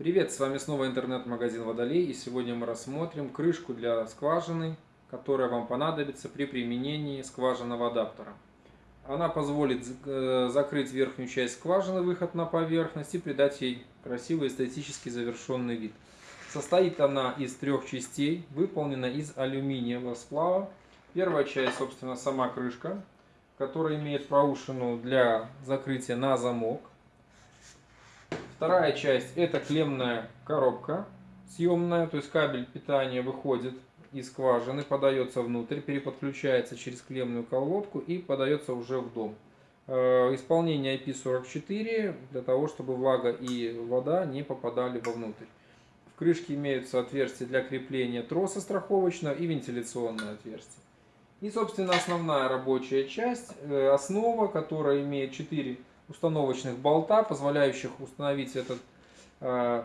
Привет, с вами снова интернет-магазин Водолей и сегодня мы рассмотрим крышку для скважины, которая вам понадобится при применении скважинного адаптера. Она позволит э, закрыть верхнюю часть скважины, выход на поверхность и придать ей красивый эстетически завершенный вид. Состоит она из трех частей, выполнена из алюминиевого сплава. Первая часть, собственно, сама крышка, которая имеет проушину для закрытия на замок. Вторая часть это клемная коробка съемная, то есть кабель питания выходит из скважины, подается внутрь, переподключается через клемную колодку и подается уже в дом. Э, исполнение IP44 для того, чтобы влага и вода не попадали вовнутрь. В крышке имеются отверстия для крепления троса страховочного и вентиляционное отверстие. И, собственно, основная рабочая часть, э, основа, которая имеет 4 установочных болта, позволяющих установить этот, э,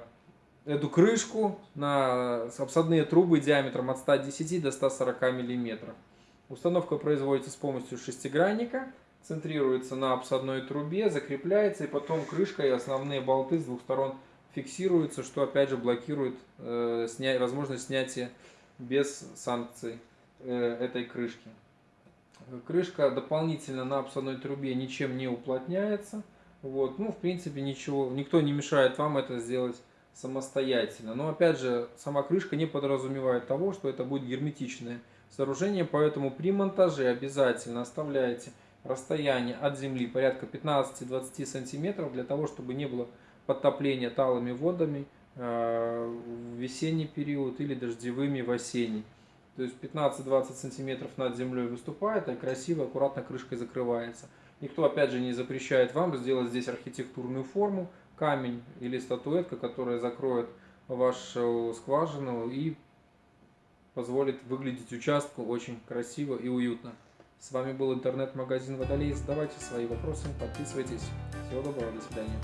эту крышку на обсадные трубы диаметром от 110 до 140 мм. Установка производится с помощью шестигранника, центрируется на обсадной трубе, закрепляется и потом крышка и основные болты с двух сторон фиксируются, что опять же блокирует э, сня... возможность снятия без санкций э, этой крышки. Крышка дополнительно на обсадной трубе ничем не уплотняется. Вот. Ну, в принципе, ничего, никто не мешает вам это сделать самостоятельно. Но, опять же, сама крышка не подразумевает того, что это будет герметичное сооружение, поэтому при монтаже обязательно оставляйте расстояние от земли порядка 15-20 сантиметров для того, чтобы не было подтопления талыми водами э, в весенний период или дождевыми в осенний. То есть 15-20 сантиметров над землей выступает, и красиво, аккуратно крышкой закрывается. Никто, опять же, не запрещает вам сделать здесь архитектурную форму, камень или статуэтка, которая закроет вашу скважину и позволит выглядеть участку очень красиво и уютно. С вами был интернет-магазин Водолей. Задавайте свои вопросы, подписывайтесь. Всего доброго, до свидания.